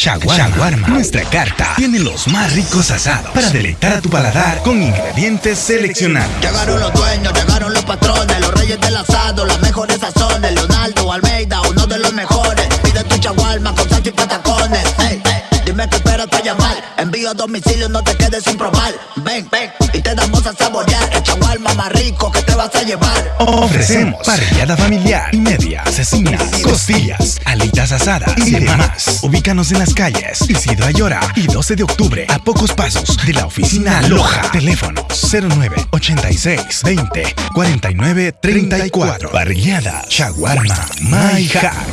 Shawarma. Nuestra carta tiene los más ricos asados para deleitar a tu paladar con ingredientes seleccionados. Llegaron los dueños, llegaron los patrones, los reyes del asado, las mejores sazones. Leonardo Almeida, uno de los mejores. Pide tu shawarma con salsa y patacones. Hey, hey, dime que esperas para llamar. Envío a domicilio, no te quedes sin probar. Ven, ven, y te damos a saborear el shawarma más rico que te vas a llevar. Ofrecemos parrillada familiar y media asesina, costillas, alitas asadas y demás. Ubícanos en las calles Isidro Ayora y 12 de octubre a pocos pasos de la oficina Loja. Teléfono 09 86 20 49 34. Parrillada Shawarma My Hack.